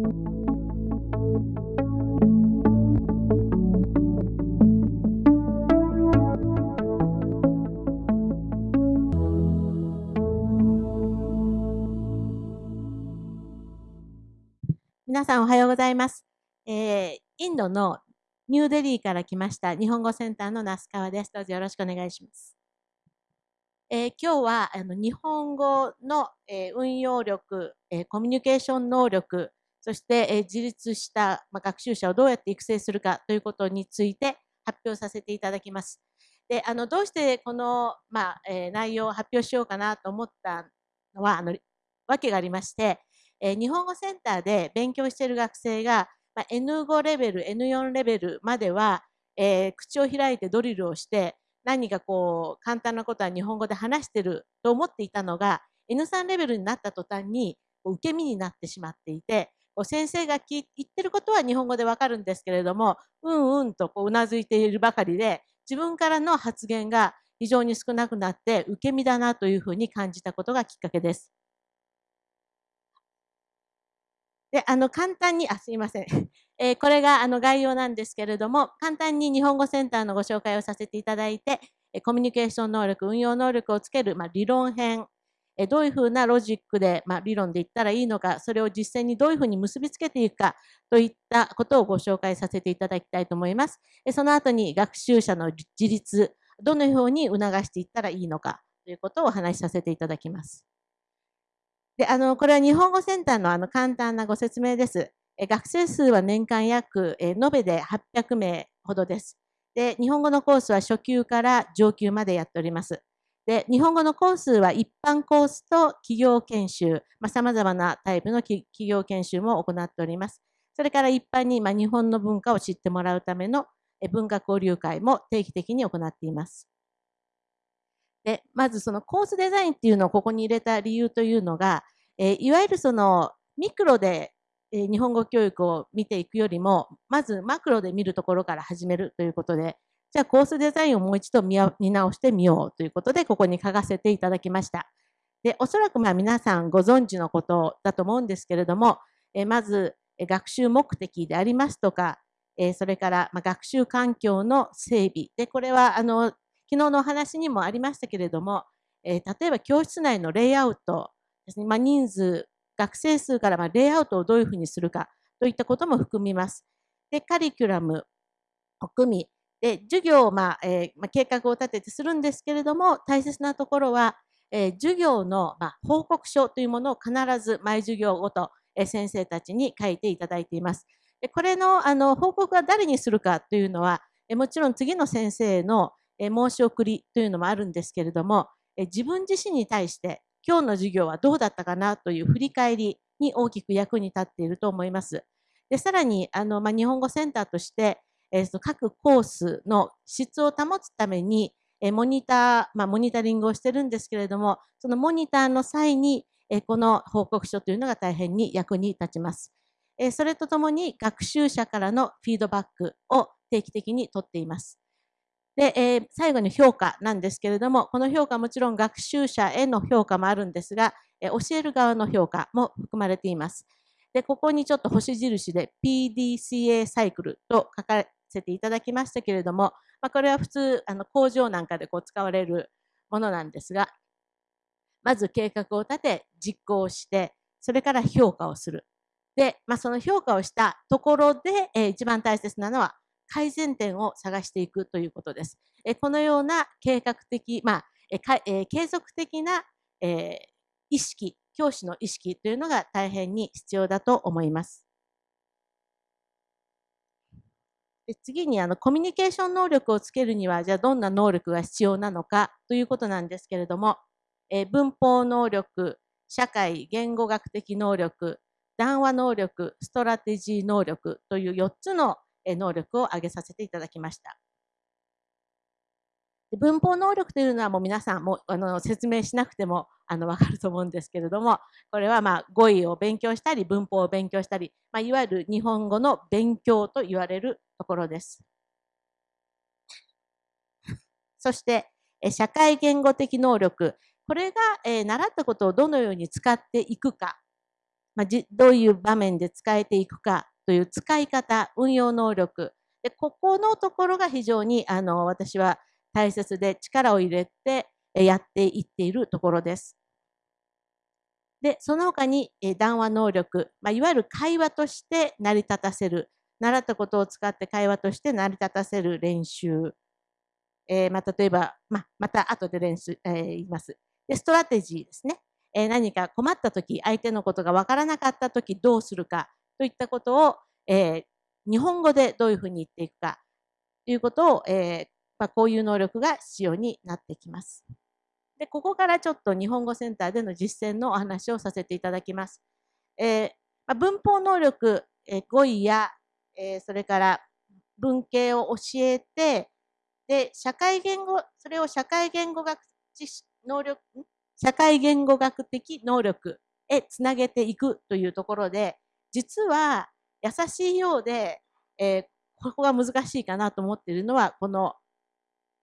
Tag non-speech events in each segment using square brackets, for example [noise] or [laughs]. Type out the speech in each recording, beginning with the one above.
皆さんおはようございます。えー、インドのニューデリーから来ました日本語センターの那須川です。どうぞよろしくお願いします。えー、今日はあの日本語の、えー、運用力、えコミュニケーション能力、そして、え自立した、ま学習者をどうやって育成するかということについて発表させていただきます。であのどうしてこの、まあえ内容を発表しようかなと思ったのはあの訳がありまして、え日本語センターで勉強している学生が、まあ N5 レベル、N4 レベルまでは、えー、口を開いてドリルをして、何かこう、簡単なことは日本語で話してると思っていたのが、N3 レベルになった途端に受け身になってしまっていて、先生が言ってることは日本語でわかるんですけれども、うんうんとこううなずいているばかりで、自分からの発言が非常に少なくなって受け身だなというふうに感じたことがきっかけです。で、あの、簡単に、あ、すいません。えー、これがあの概要なんですけれども、簡単に日本語センターのご紹介をさせていただいて、コミュニケーション能力、運用能力をつける、まあ、理論編、えどういうふうなロジックで、まあ、理論で言ったらいいのか、それを実践にどういうふうに結びつけていくかといったことをご紹介させていただきたいと思います。えその後に学習者の自立、どのように促していったらいいのかということをお話しさせていただきます。で、あの、これは日本語センターのあの簡単なご説明です。え学生数は年間約、え延べで800名ほどです。で、日本語のコースは初級から上級までやっております。で、日本語のコースは一般コースと企業研修、まあ、様々なタイプの企業研修も行っております。それから一般に、まあ、日本の文化を知ってもらうための文化交流会も定期的に行っています。で、まずそのコースデザインっていうのをここに入れた理由というのが、えいわゆるそのミクロで、日本語教育を見ていくよりも、まずマクロで見るところから始めるということで、じゃあコースデザインをもう一度見直してみようということで、ここに書かせていただきました。で、おそらくまあ皆さんご存知のことだと思うんですけれども、えまず学習目的でありますとか、えそれからま学習環境の整備。で、これはあの昨日のお話にもありましたけれども、え、例えば教室内のレイアウトですね、まあ、人数、学生数からまレイアウトをどういうふうにするかといったことも含みます。で、カリキュラムを組み、で、授業を、まあえー、まあ、計画を立ててするんですけれども、大切なところは、えー、授業の、まあ報告書というものを必ず毎授業ごと、え先生たちに書いていただいています。でこれのあの報告は誰にするかというのは、えもちろん次の先生のえ申し送りというのもあるんですけれども、え自分自身に対して今日の授業はどうだったかなという振り返りに大きく役に立っていると思います。でさらにあの、まあ、日本語センターとして、えー、各コースの質を保つために、えモニター、まあ、モニタリングをしてるんですけれども、そのモニターの際に、えこの報告書というのが大変に役に立ちます。えそれとともに学習者からのフィードバックを定期的にとっています。で、えー、最後に評価なんですけれども、この評価もちろん学習者への評価もあるんですが、え、教える側の評価も含まれています。で、ここにちょっと星印で PDCA サイクルと書かせていただきましたけれども、まあ、これは普通、あの工場なんかでこう使われるものなんですが、まず計画を立て、実行して、それから評価をする。で、まあ、その評価をしたところで、えー、一番大切なのは改善点を探していくということですえ。このような計画的、まあえ、継続的なえ意識、教師の意識というのが大変に必要だと思います。で次にあのコミュニケーション能力をつけるにはじゃあどんな能力が必要なのかということなんですけれども、え文法能力、社会、言語学的能力、談話能力、ストラテジー能力という4つの能力を上げさせていただきました。文法能力というのはもう皆さんもあの説明しなくてもあの分かると思うんですけれども、これはまあ語彙を勉強したり、文法を勉強したり、まあ、いわゆる日本語の勉強と言われるところです。[laughs] そして、社会言語的能力。これが、え習ったことをどのように使っていくかまあ、どういう場面で使えていくかという使い方、運用能力。でここのところが非常にあの私は大切で力を入れてやっていっているところです。で、その他に談話能力、まあ、いわゆる会話として成り立たせる、習ったことを使って会話として成り立たせる練習。えー、まあ、例えば、まあ、また後で練習、えー、言います。で、ストラテジーですね。えー、何か困った時、相手のことがわからなかった時どうするかといったことを、え日本語でどういうふうに言っていくかということを、えまあ、こういう能力が必要になってきます。で、ここからちょっと日本語センターでの実践のお話をさせていただきます。えー、まあ、文法能力、えー、語彙や、えー、それから文系を教えて、で、社会言語、それを社会言語学知識能力、社会言語学的能力へつなげていくというところで、実は優しいようで、えー、ここが難しいかなと思っているのは、この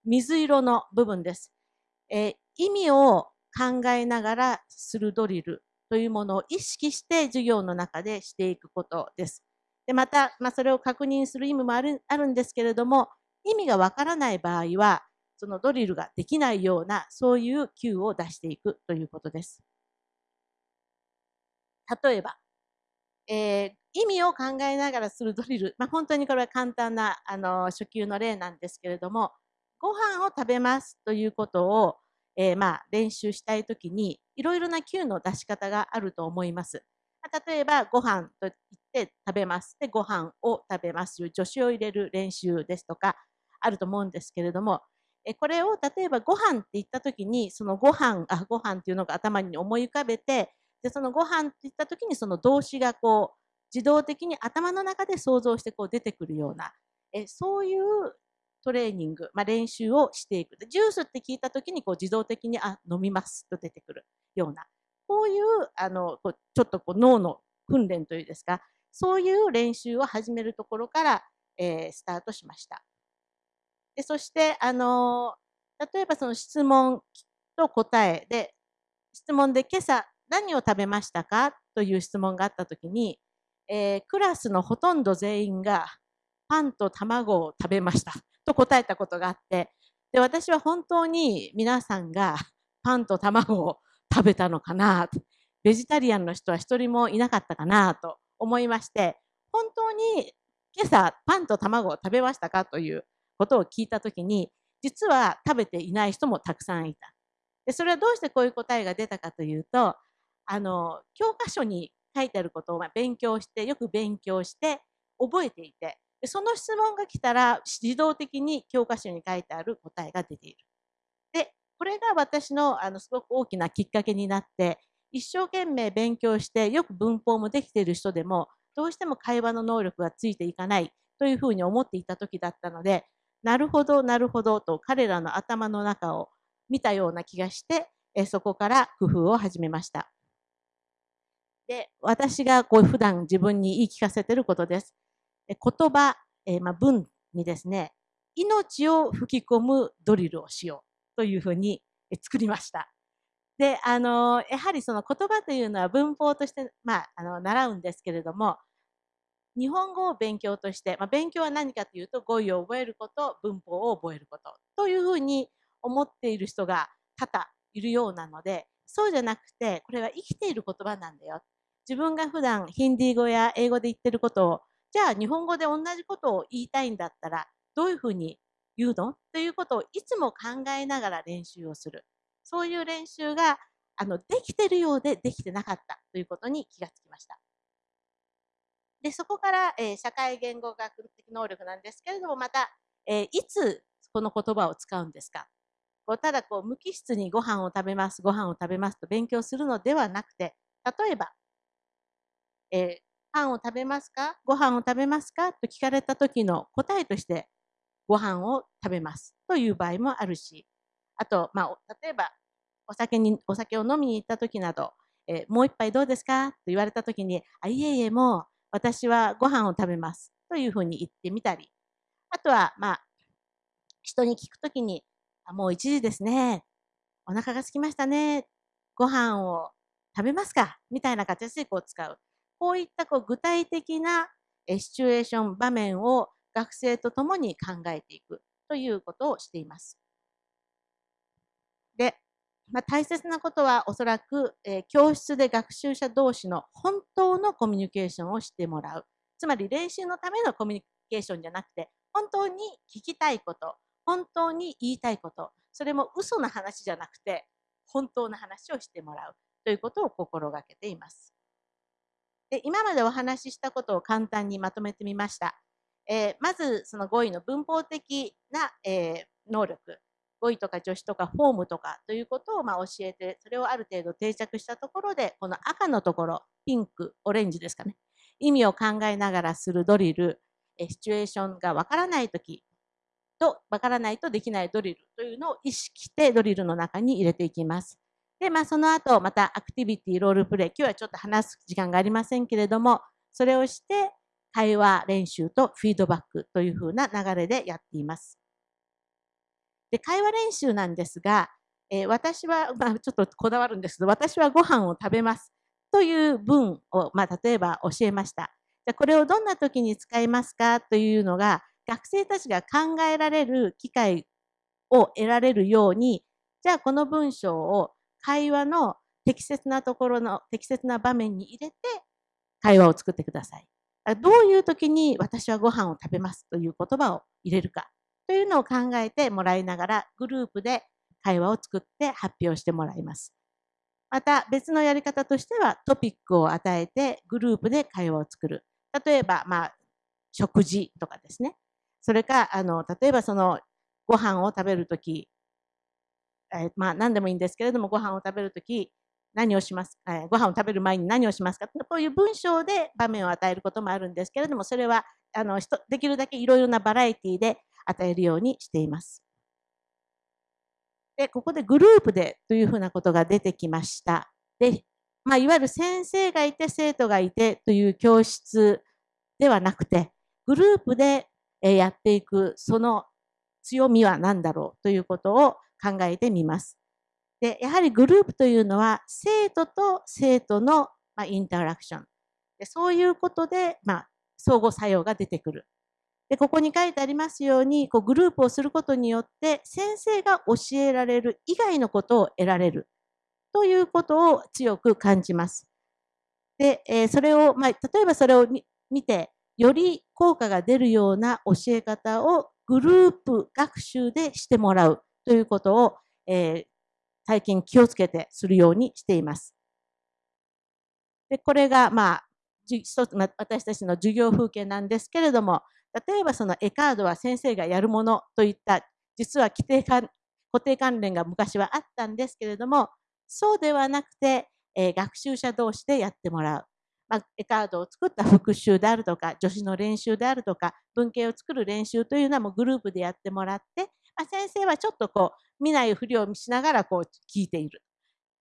水色の部分です。えー、意味を考えながらするドリルというものを意識して授業の中でしていくことです。でまた、まあ、それを確認する意味もあるあるんですけれども、意味がわからない場合は、そのドリルができないような、そういう Q を出していくということです。例えば、えー、意味を考えながらするドリル、まあ、本当にこれは簡単なあの初級の例なんですけれども、ご飯を食べますということをえー、まあ、練習したいときに、いろいろな Q の出し方があると思います。例えば、ご飯とって食べます。で、ご飯を食べます助詞を入れる練習ですとか、あると思うんですけれども、えこれを例えばご飯って言ったときに、そのご飯、あ、ご飯っていうのが頭に思い浮かべて、で、そのご飯って言ったときにその動詞がこう、自動的に頭の中で想像してこう出てくるような、えそういうトレーニング、まあ、練習をしていく。ジュースって聞いた時にこう自動的にあ飲みますと出てくるようなこういうあのこうちょっとこう脳の訓練というですかそういう練習を始めるところから、えー、スタートしました。でそしてあの例えばその質問と答えで質問で今朝何を食べましたかという質問があった時に、えー、クラスのほとんど全員がパンと卵を食べました [laughs] と答えたことがあって、で、私は本当に皆さんが [laughs] パンと卵を食べたのかな、ベジタリアンの人は一人もいなかったかなと思いまして、本当に今朝パンと卵を食べましたかということを聞いたときに、実は食べていない人もたくさんいた。でそれはどうしてこういう答えが出たかというと、あの、教科書に書いてあることを勉強して、よく勉強して、覚えていて、でその質問が来たら自動的に教科書に書いてある答えが出ている。で、これが私のあのすごく大きなきっかけになって、一生懸命勉強してよく文法もできている人でもどうしても会話の能力がついていかないというふうに思っていた時だったので、なるほど、なるほどと彼らの頭の中を見たような気がして、えそこから工夫を始めました。で、私がこう普段自分に言い聞かせてることです。言葉、えまあ、文にですね、命を吹き込むドリルをしようというふうに作りました。で、あの、やはりその言葉というのは文法として、まあ、あの、習うんですけれども、日本語を勉強として、まあ、勉強は何かというと語彙を覚えること、文法を覚えることというふうに思っている人が多々いるようなので、そうじゃなくて、これは生きている言葉なんだよ。自分が普段ヒンディー語や英語で言ってることをじゃあ日本語で同じことを言いたいんだったらどういうふうに言うの？ということをいつも考えながら練習をする。そういう練習があのできてるようでできてなかったということに気がつきました。でそこから、えー、社会言語学的能力なんですけれどもまた、えー、いつこの言葉を使うんですか？こうただこう無機質にご飯を食べますご飯を食べますと勉強するのではなくて例えば、えー、パンを食べますか？ご飯を食べますか？と聞かれた時の答えとして、ご飯を食べますという場合もあるし、あと、まあ、例えば、お酒に、お酒を飲みに行った時など、えー、もう一杯どうですか？と言われた時に、あ、いえいえ、もう私はご飯を食べますというふうに言ってみたり、あとは、まあ、人に聞くときに、あもう1時ですね。お腹が空きましたね。ご飯を食べますか？みたいな形でこう使う。こういったこう具体的なシチュエーション、場面を学生と共に考えていくということをしています。で、まあ、大切なことはおそらく、えー、教室で学習者同士の本当のコミュニケーションをしてもらう。つまり練習のためのコミュニケーションじゃなくて、本当に聞きたいこと、本当に言いたいこと、それも嘘の話じゃなくて、本当の話をしてもらうということを心がけています。で今までお話ししたことを簡単にまとめてみました。えー、まずその語彙の文法的な、えー、能力、語彙とか助詞とかフォームとかということをま教えて、それをある程度定着したところで、この赤のところ、ピンク、オレンジですかね。意味を考えながらするドリル、シチュエーションがわからないときと、わからないとできないドリルというのを意識してドリルの中に入れていきます。で、まあ、その後、またアクティビティ、ロールプレイ、今日はちょっと話す時間がありませんけれども、それをして、会話練習とフィードバックというふうな流れでやっています。で、会話練習なんですが、えー、私は、まあ、ちょっとこだわるんですけど、私はご飯を食べますという文を、まあ、例えば教えました。じゃこれをどんな時に使いますかというのが、学生たちが考えられる機会を得られるように、じゃあこの文章を会話の適切なところの適切な場面に入れて会話を作ってください。どういう時に私はご飯を食べますという言葉を入れるかというのを考えてもらいながらグループで会話を作って発表してもらいます。また別のやり方としてはトピックを与えてグループで会話を作る。例えば、まあ、食事とかですね。それか、あの、例えばそのご飯を食べるとき、えまあ何でもいいんですけれども、ご飯を食べるとき、何をしますか、えご飯を食べる前に何をしますか？こういう文章で場面を与えることもあるんですけれども、それはあのできるだけいろいろなバラエティで与えるようにしています。で、ここでグループでというふうなことが出てきました。で、まあ、いわゆる先生がいて生徒がいてという教室ではなくて、グループでやっていくその強みは何だろうということを考えてみます。で、やはりグループというのは生徒と生徒の、まあインタラクション。でそういうことで、まあ、相互作用が出てくる。で、ここに書いてありますように、こうグループをすることによって先生が教えられる以外のことを得られるということを強く感じます。で、えー、それを、まあ、例えばそれを見て、より効果が出るような教え方をグループ学習でしてもらうということを、えー、最近気をつけてするようにしています。でこれが、まあ、一つ、私たちの授業風景なんですけれども、例えばその絵カードは先生がやるものといった、実は規定固定関連が昔はあったんですけれども、そうではなくて、えー、学習者同士でやってもらう。まあ、絵カードを作った復習であるとか、助詞の練習であるとか、文系を作る練習というのはもうグループでやってもらって、まあ、先生はちょっとこう、見ないふりをしながらこう聞いている。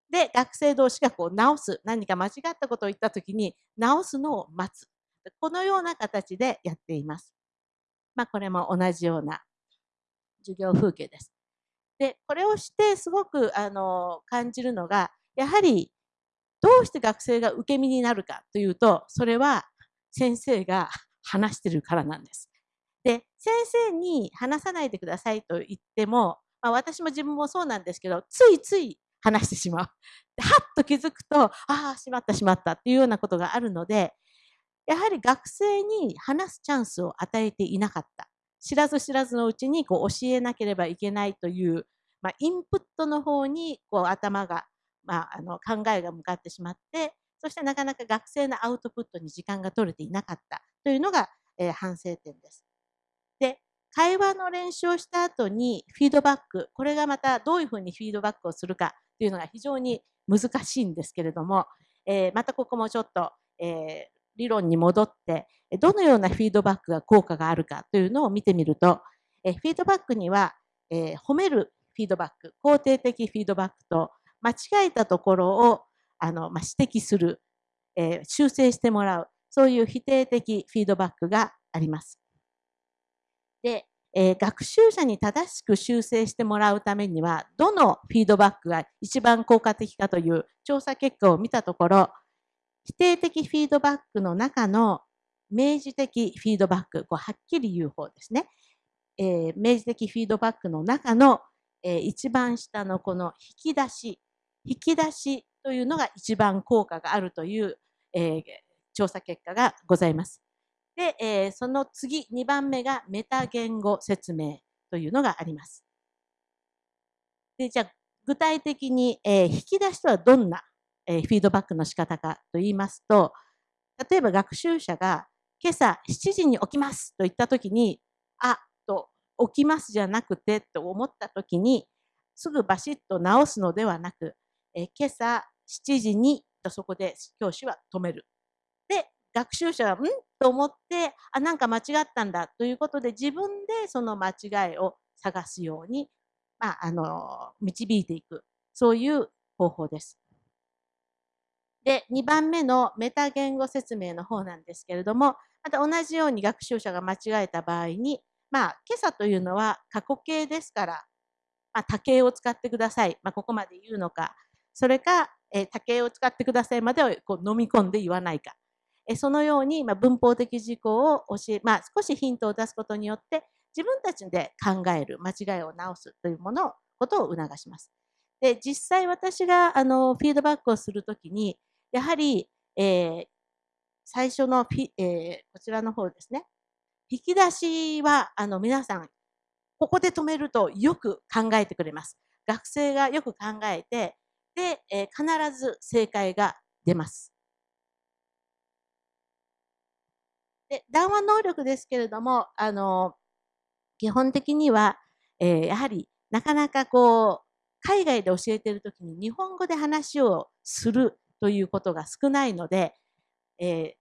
で、学生同士がこう直す、何か間違ったことを言ったときに直すのを待つ。このような形でやっています。まあ、これも同じような授業風景です。で、これをしてすごくあの感じるのが、やはりどうして学生が受け身になるかというと、それは先生が話してるからなんです。で、先生に話さないでくださいと言っても、まあ、私も自分もそうなんですけど、ついつい話してしまう。[laughs] はっと気づくと、ああ、しまったしまったっていうようなことがあるので、やはり学生に話すチャンスを与えていなかった。知らず知らずのうちにこう教えなければいけないという、まあ、インプットの方にこう頭がまあ、あの考えが向かってしまってそしてなかなか学生のアウトプットに時間が取れていなかったというのが、えー、反省点です。会話の練習をした後にフィードバックこれがまたどういうふうにフィードバックをするかというのが非常に難しいんですけれども、えー、またここもちょっと、えー、理論に戻ってどのようなフィードバックが効果があるかというのを見てみると、えフィードバックには、え褒めるフィードバック肯定的フィードバックと間違えたところをあの、まあ、指摘する、えー、修正してもらう、そういう否定的フィードバックがあります。で、えー、学習者に正しく修正してもらうためには、どのフィードバックが一番効果的かという調査結果を見たところ、否定的フィードバックの中の明示的フィードバック、こうはっきり言う方ですね。えー、明示的フィードバックの中の、えー、一番下のこの引き出し、引き出しというのが一番効果があるという、えー、調査結果がございます。で、えー、その次、2番目がメタ言語説明というのがあります。で、じゃあ、具体的に、えー、引き出しとはどんな、えー、フィードバックの仕方かと言いますと、例えば学習者が今朝7時に起きますと言ったときに、あ、と、起きますじゃなくてと思ったときに、すぐバシッと直すのではなく、えー、今朝7時にとそこで教師は止める。で、学習者は、ん？と思って、あ、なんか間違ったんだということで、自分でその間違いを探すように、まあ、あの、導いていく。そういう方法です。で、2番目のメタ言語説明の方なんですけれども、また同じように学習者が間違えた場合に、まあ、今朝というのは過去形ですから、まあ、多形を使ってください。まあ、ここまで言うのか、それか、えー、多形を使ってくださいまでをこう飲み込んで言わないか。そのように、ま文法的事項を教え、まあ、少しヒントを出すことによって、自分たちで考える、間違いを直すというものを、ことを促します。で、実際私が、あの、フィードバックをするときに、やはり、えー、最初のフィ、えー、こちらの方ですね。引き出しは、あの、皆さん、ここで止めるとよく考えてくれます。学生がよく考えて、で、えー、必ず正解が出ます。で、談話能力ですけれども、あの、基本的には、えー、やはりなかなかこう、海外で教えているときに日本語で話をするということが少ないので、えー、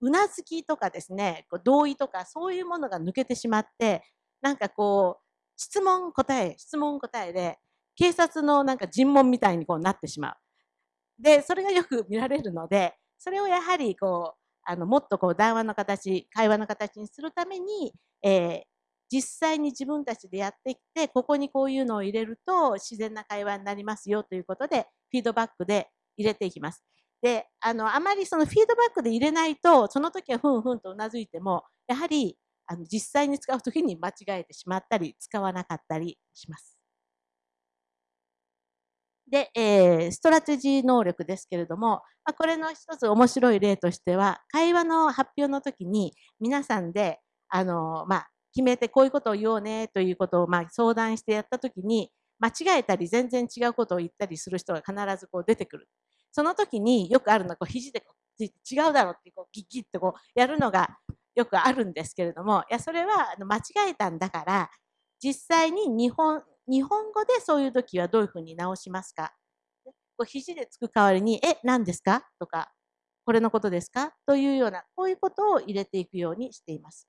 うなずきとかですね、こう同意とかそういうものが抜けてしまって、なんかこう、質問答え、質問答えで、警察のなんか尋問みたいにこうなってしまう。で、それがよく見られるので、それをやはりこう、あのもっとこう談話の形、会話の形にするために、えー、実際に自分たちでやってきて、ここにこういうのを入れると自然な会話になりますよということで、フィードバックで入れていきます。で、あの、あまりそのフィードバックで入れないと、その時はふんふんとうなずいても、やはりあの実際に使う時に間違えてしまったり、使わなかったりします。で、えー、ストラテジー能力ですけれども、まあ、これの一つ面白い例としては、会話の発表の時に皆さんで、あの、まあ、決めてこういうことを言おうねということを、まあ、相談してやった時に、間違えたり全然違うことを言ったりする人が必ずこう出てくる。その時によくあるのは、こう肘でこう違うだろうってこうギッギッとこうやるのがよくあるんですけれども、いや、それは間違えたんだから、実際に日本、日本語でそういう時はどういうふうに直しますか？こう肘でつく代わりに、え、何ですか？とか、これのことですか？というような、こういうことを入れていくようにしています。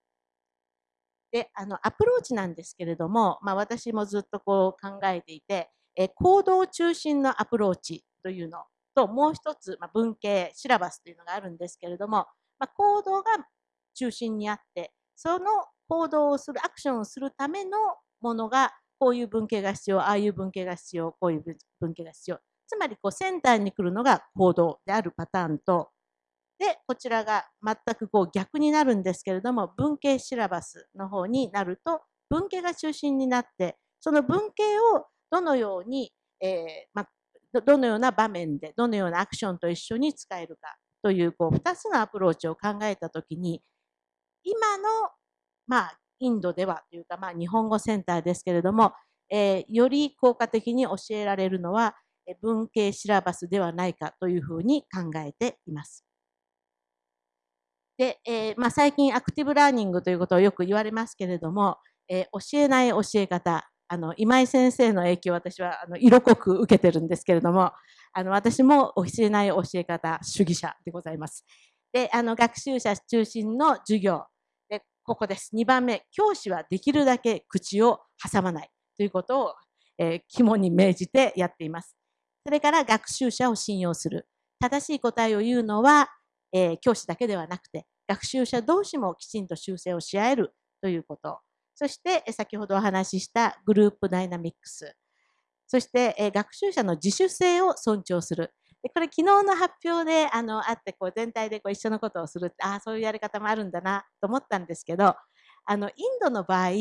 で、あの、アプローチなんですけれども、まあ私もずっとこう考えていて、え行動中心のアプローチというのと、もう一つ、まあ、文系、シラバスというのがあるんですけれども、まあ、行動が中心にあって、その行動をする、アクションをするためのものがこういう文系が必要、ああいう文系が必要、こういう文系が必要。つまりこうセンターに来るのが行動であるパターンと、で、こちらが全くこう逆になるんですけれども、文系シラバスの方になると、文系が中心になって、その文系をどのように、えー、まどのような場面で、どのようなアクションと一緒に使えるかという、こう、2つのアプローチを考えたときに、今の、まあ、インドではというか、まあ、日本語センターですけれども、えー、より効果的に教えられるのは、文系シラバスではないかというふうに考えています。で、えー、まあ、最近アクティブラーニングということをよく言われますけれども、えー、教えない教え方、あの、今井先生の影響を私はあの色濃く受けてるんですけれども、あの、私も教えない教え方主義者でございます。で、あの、学習者中心の授業、ここです。2番目、教師はできるだけ口を挟まないということを、えー、肝に銘じてやっています。それから学習者を信用する。正しい答えを言うのは、えー、教師だけではなくて、学習者同士もきちんと修正をし合えるということ。そして先ほどお話ししたグループダイナミックス。そしてえ学習者の自主性を尊重する。でこれ昨日の発表であのあってこう全体でこう一緒のことをするああそういうやり方もあるんだなと思ったんですけどあのインドの場合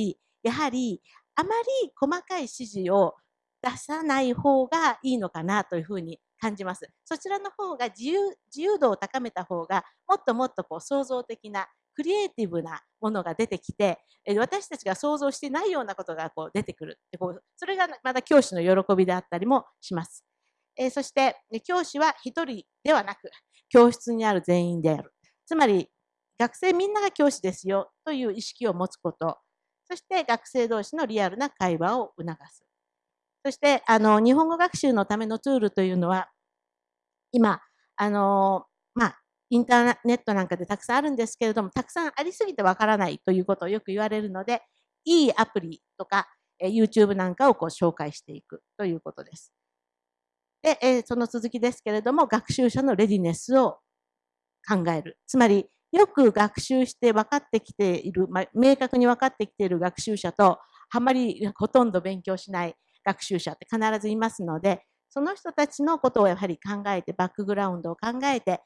やはりあまり細かい指示を出さない方がいいのかなというふうに感じます。そちらの方が自由自由度を高めた方がもっともっとこう創造的なクリエイティブなものが出てきて私たちが想像してないようなことがこう出てくるこうそれがまた教師の喜びであったりもします。えそして教師は1人ではなく教室にある全員である。つまり学生みんなが教師ですよという意識を持つこと。そして学生同士のリアルな会話を促す。そしてあの日本語学習のためのツールというのは今あの、まあ、インターネットなんかでたくさんあるんですけれどもたくさんありすぎてわからないということをよく言われるのでいいアプリとか YouTube なんかをこう紹介していくということです。で、えその続きですけれども、学習者のレディネスを考える。つまり、よく学習して分かってきている、ま明確に分かってきている学習者と、あまりほとんど勉強しない学習者って必ずいますので、その人たちのことをやはり考えて、バックグラウンドを考えて、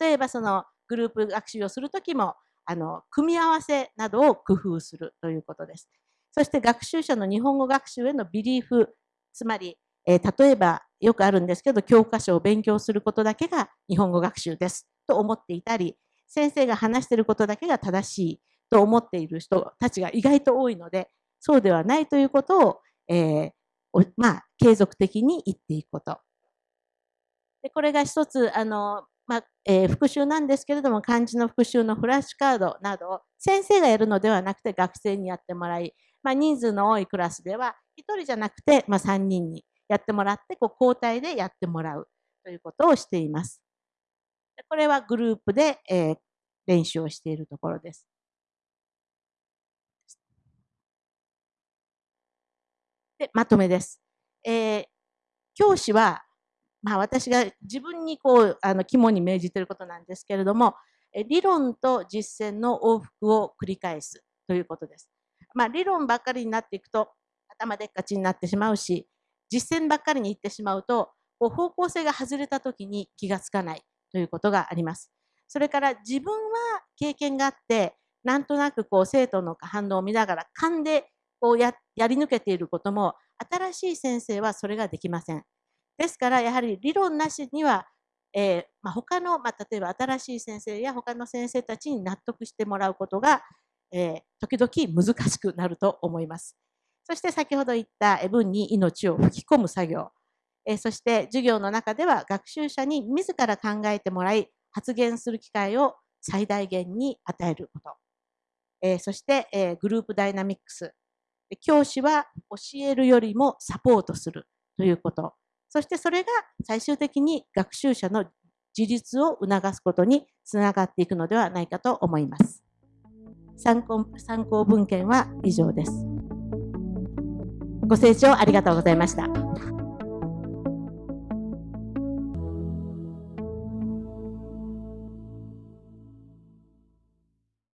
例えばそのグループ学習をするときも、あの、組み合わせなどを工夫するということです。そして学習者の日本語学習へのビリーフ、つまりえー、例えばよくあるんですけど教科書を勉強することだけが日本語学習ですと思っていたり先生が話していることだけが正しいと思っている人たちが意外と多いのでそうではないということを、えー、まあ、継続的に言っていくこと。でこれが一つあの、まあえー、復習なんですけれども漢字の復習のフラッシュカードなどを先生がやるのではなくて学生にやってもらい、まあ、人数の多いクラスでは1人じゃなくて、ま、3人にやってもらって、こう交代でやってもらうということをしています。これはグループで、えー、練習をしているところです。で、まとめです。えー、教師は、まあ私が自分にこう、あの、肝に銘じていることなんですけれども、理論と実践の往復を繰り返すということです。まあ理論ばっかりになっていくと頭でっかちになってしまうし、実践ばっかりに行ってしまうと、こう方向性が外れた時に気がつかないということがあります。それから自分は経験があって、なんとなくこう生徒の反応を見ながら勘でこうややり抜けていることも、新しい先生はそれができません。ですから、やはり理論なしには、えーまあ、他の、まあ、例えば新しい先生や他の先生たちに納得してもらうことが、えー、時々難しくなると思います。そして先ほど言った文に命を吹き込む作業、えそして授業の中では学習者に自ら考えてもらい発言する機会を最大限に与えること、えそして、えグループダイナミックス教師は教えるよりもサポートするということそしてそれが最終的に学習者の自立を促すことにつながっていくのではないかと思います。参考参考文献は以上です。ご清聴ありがとうございました。